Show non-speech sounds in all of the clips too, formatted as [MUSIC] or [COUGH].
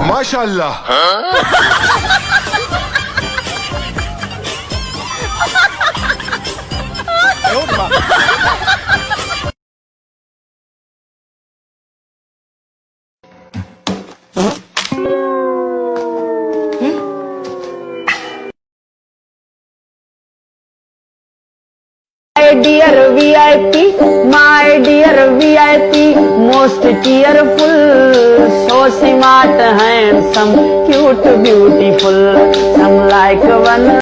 ماشاء اللہ [LAUGHS] dear V I P my dear V I P most tearful so smart handsome cute beautiful some like one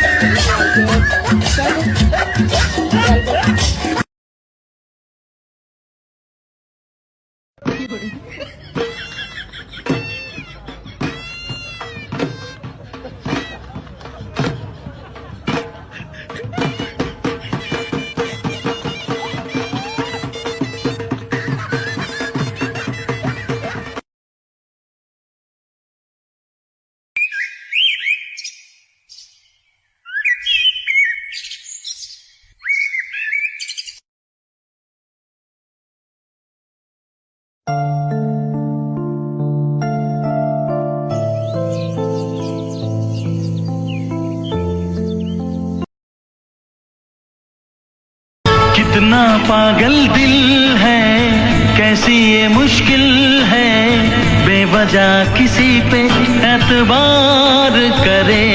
پاگل دل ہے، کیسی یہ مشکل ہے؟ بے وجہ کسی پہ اعتبار کرے۔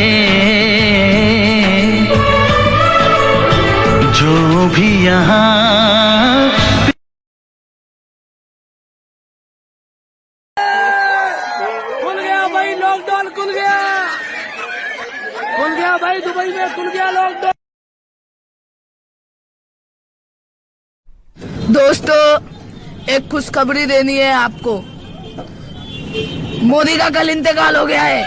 جو بھی یہاں بھائی دبئی میں کھل گیا لوگ دوستو، ایک خوشخبری دینی ہے آپ کو۔ مودی کا کل انتقال ہو گیا ہے۔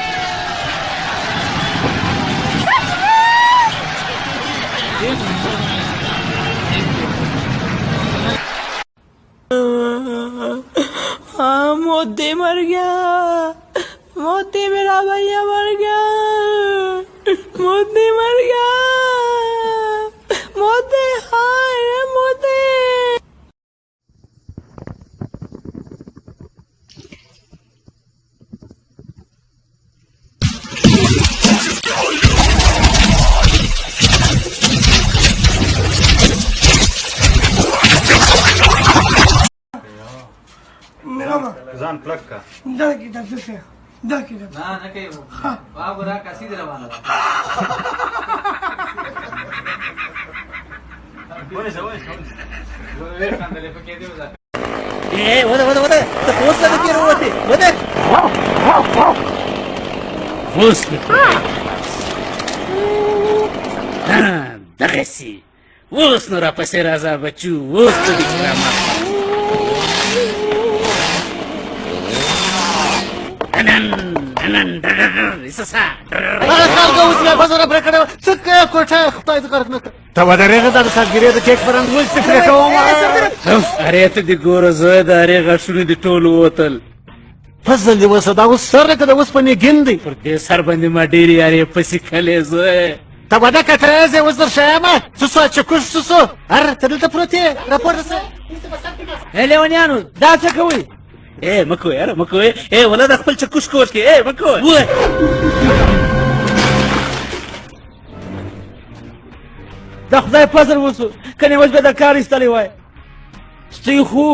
ہاں، مودی مر گیا۔ مودی میرا بھیا مر گیا۔ مودی مر گیا۔ ما ځان پلک کا دا کې دا څه دا کې دا نه نه کوي را کسي پکې دی وځه اوس نو را پسې راځه بچو اوس دې کرامه نه ته ودرېږه د د ارې د فضل وسه دا اوس سره کده اوس ګندې پر دې سر باندې ما ډېرې یارې پسې کلې زه ته زه اوس در ته دلته پروت یې لیونیانو دا څه اے مکو یاره مکو اے ولا د خپل چکوش کوش کې اے مکو وای د خدای فضل وسو کني اوس به د کار ایستلی وای. ستې خو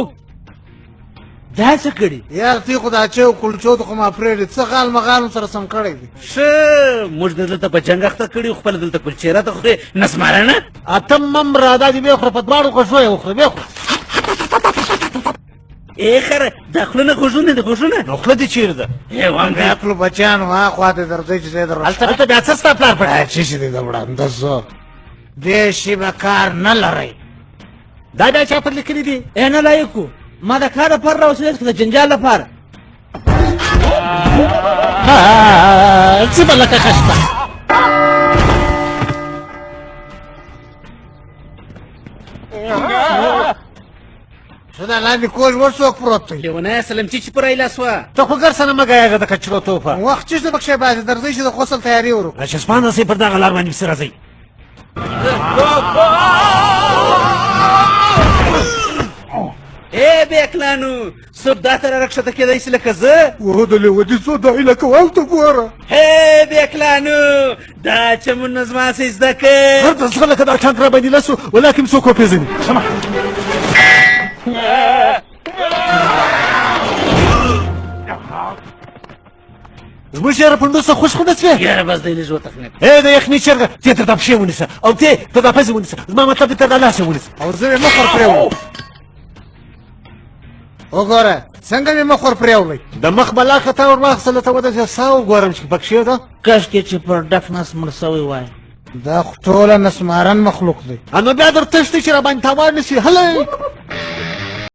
دا څه کړي یار تی خدا چې کلچو ته کوم افریډ څه غال مغال سره سم کړی دی؟ ښه موږ د دلته په جنګ اخته خو خپل دلته کل چیرې ته خوري. نسمارنه اتم مم را دا دی به خو په دواړو کو شوې خو به خو. اے خره داخلونه خوښونه د خوښونه نو خله دي چیر ده اے وانګه خپل بچان وا خواته درځي چې در البته بیا څه ستا پلار پړای چې شي دا وړاندې؟ زه دې شی به کار نه لري دا دا چا پر لیکلي دي؟ اے نه لایکو. ما د کار پر راوسې د جنجال لپاره. ها څه بل لکه شدا لاندې کوژ ورڅوک پروت دی لیونه سلام چې پر ایلا سوا ته خو ګر سره مګا یغه د کچرو توفه وخت چې د بخښه باز درځي چې د غسل تیاری ورو رشسپانه سي پر دغه لار باندې سره راځي اے بیکلانو سب دا تر رخصت کېدای شي لکه زه وه د لودي څو د اله کوال ته ګوره هی بیکلانو دا چې مون نظم سي زده هر کې د څه لکه دا ټانک را باندې لسو ولکه څوک پیژني سما زموږ شهر پندو څه خوش خو نسوې یاره بس دی لږ وتخنه اے د یخني چرګه ته تر د پښې ونیسه او ته ته د پزې ونیسه زما مطلب دې ته د لاسه ونیسه او زه مخ ور پرېو وګوره څنګه مې مخ ور پرېولې د مخ بلا خطا ور واخصله ته ودا ساو ګورم چې پکښې ده کاش کې چې پر ډک نس مړ سوی وای دا خو ټوله نسمارن مخلوق دی انو بیا در تشتی چې را باندې تاوان نشي هله